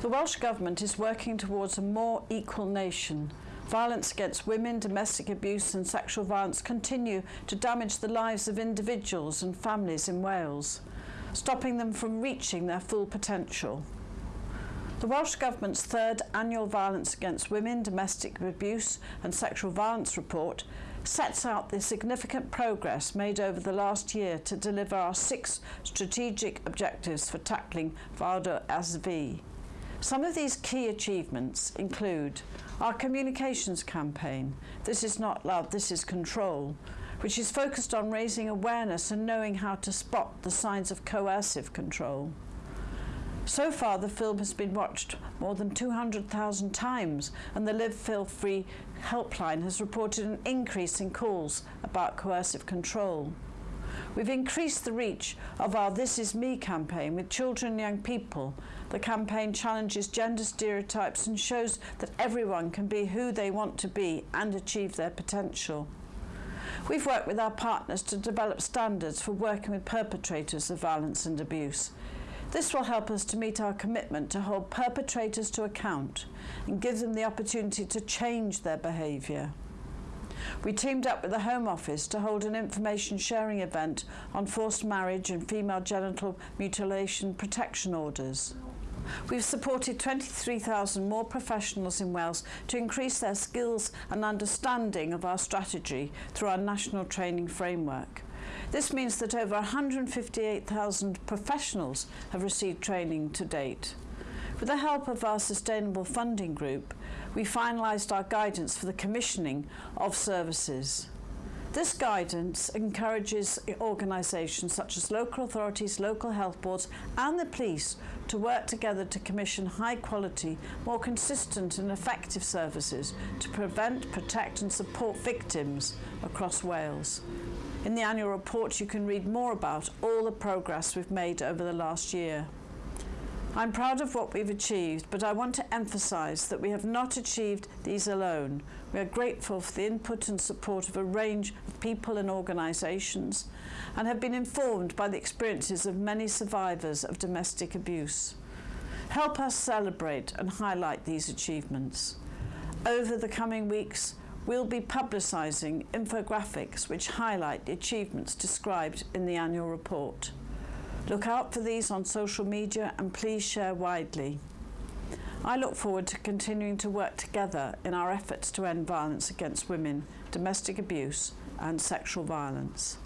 The Welsh Government is working towards a more equal nation. Violence against women, domestic abuse and sexual violence continue to damage the lives of individuals and families in Wales, stopping them from reaching their full potential. The Welsh Government's third annual Violence Against Women, Domestic Abuse and Sexual Violence report sets out the significant progress made over the last year to deliver our six strategic objectives for tackling VAWDASV. Some of these key achievements include our communications campaign, This is Not Love, This is Control, which is focused on raising awareness and knowing how to spot the signs of coercive control. So far, the film has been watched more than 200,000 times, and the Live Fear Free helpline has reported an increase in calls about coercive control. We've increased the reach of our This Is Me campaign with children and young people. The campaign challenges gender stereotypes and shows that everyone can be who they want to be and achieve their potential. We've worked with our partners to develop standards for working with perpetrators of violence and abuse. This will help us to meet our commitment to hold perpetrators to account and give them the opportunity to change their behaviour. We teamed up with the Home Office to hold an information sharing event on forced marriage and female genital mutilation protection orders. We've supported 23,000 more professionals in Wales to increase their skills and understanding of our strategy through our national training framework. This means that over 158,000 professionals have received training to date. With the help of our Sustainable Funding Group, we finalised our guidance for the commissioning of services. This guidance encourages organisations such as local authorities, local health boards and the police to work together to commission high quality, more consistent and effective services to prevent, protect and support victims across Wales. In the annual report you can read more about all the progress we've made over the last year. I'm proud of what we've achieved, but I want to emphasise that we have not achieved these alone. We are grateful for the input and support of a range of people and organisations and have been informed by the experiences of many survivors of domestic abuse. Help us celebrate and highlight these achievements. Over the coming weeks, we'll be publicising infographics which highlight the achievements described in the annual report. Look out for these on social media and please share widely. I look forward to continuing to work together in our efforts to end violence against women, domestic abuse and sexual violence.